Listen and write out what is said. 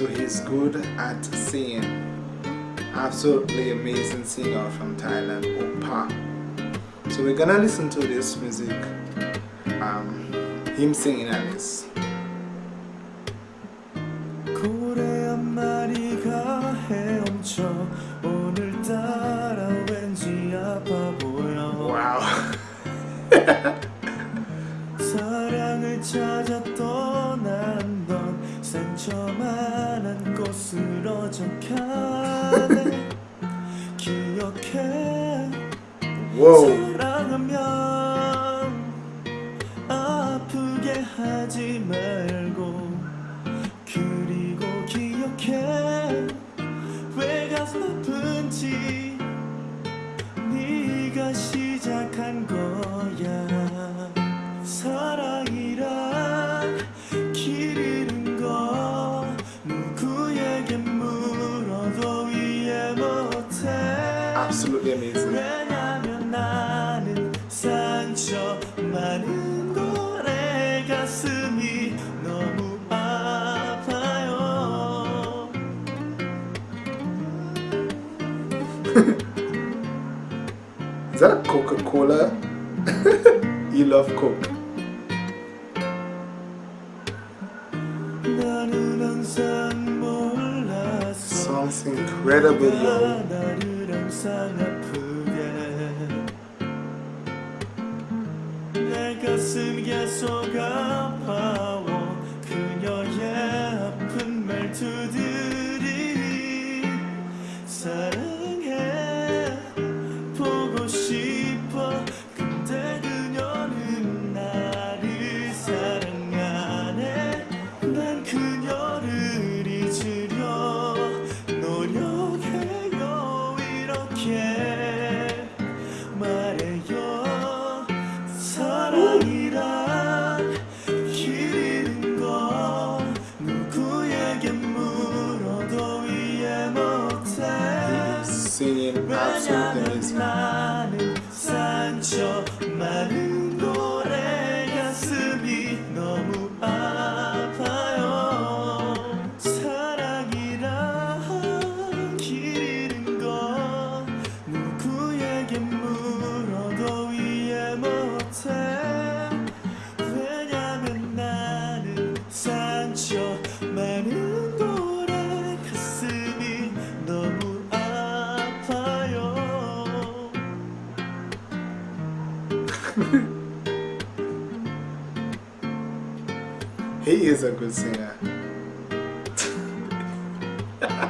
also he's good at singing absolutely amazing singer from Thailand Oppa. So we're gonna listen to this music um, him singing at this wow 상처만한 곳으로 적하네 기억해. 사랑하면 아프게 하지 말고 그리고 기억해. 왜 가슴 아픈지 absolutely amazing. Is that a Coca-Cola? you love Coke. Song's incredible, yo. 항상 아프게. 내 가슴 계속 아 사냥 을많은 산초, 많은 노래 가슴 이 너무 아파요. 사랑 이란 길리 는 것, 누구 에게 물어도 위에 못해 왜냐면 나는 산초 He isso a.